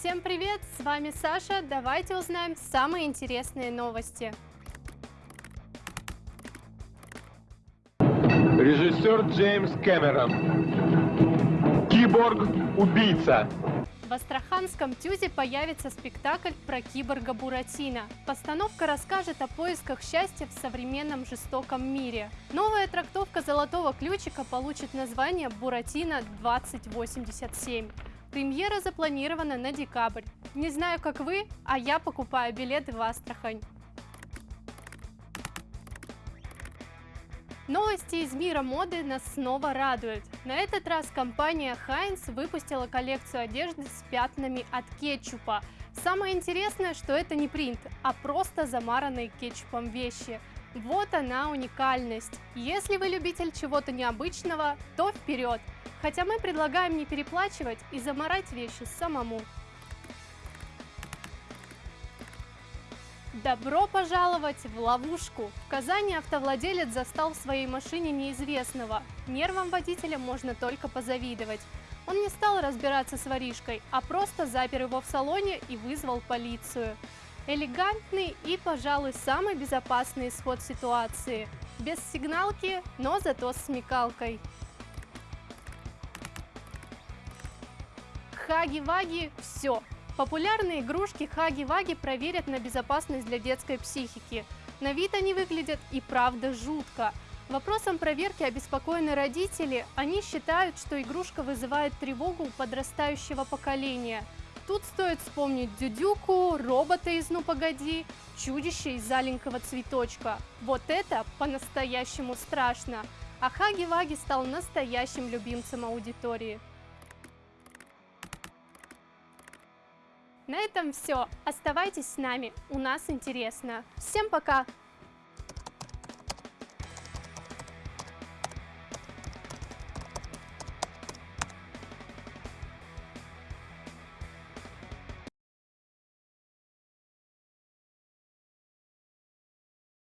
Всем привет, с вами Саша, давайте узнаем самые интересные новости. Режиссер Джеймс Кэмерон. Киборг-убийца. В Астраханском ТЮЗе появится спектакль про киборга Буратино. Постановка расскажет о поисках счастья в современном жестоком мире. Новая трактовка «Золотого ключика» получит название «Буратино 2087». Премьера запланирована на декабрь. Не знаю, как вы, а я покупаю билеты в Астрахань. Новости из мира моды нас снова радуют. На этот раз компания Heinz выпустила коллекцию одежды с пятнами от кетчупа. Самое интересное, что это не принт, а просто замаранные кетчупом вещи. Вот она уникальность. Если вы любитель чего-то необычного, то вперед! Хотя мы предлагаем не переплачивать и замарать вещи самому. Добро пожаловать в ловушку! В Казани автовладелец застал в своей машине неизвестного. Нервам водителя можно только позавидовать. Он не стал разбираться с воришкой, а просто запер его в салоне и вызвал полицию. Элегантный и, пожалуй, самый безопасный исход ситуации. Без сигналки, но зато с смекалкой. Хаги-ваги – все, Популярные игрушки Хаги-Ваги проверят на безопасность для детской психики. На вид они выглядят и правда жутко. Вопросом проверки обеспокоены родители. Они считают, что игрушка вызывает тревогу у подрастающего поколения. Тут стоит вспомнить Дюдюку, робота из «Ну погоди», чудище из «Заленького цветочка». Вот это по-настоящему страшно. А Хаги-Ваги стал настоящим любимцем аудитории. На этом все. Оставайтесь с нами, у нас интересно. Всем пока!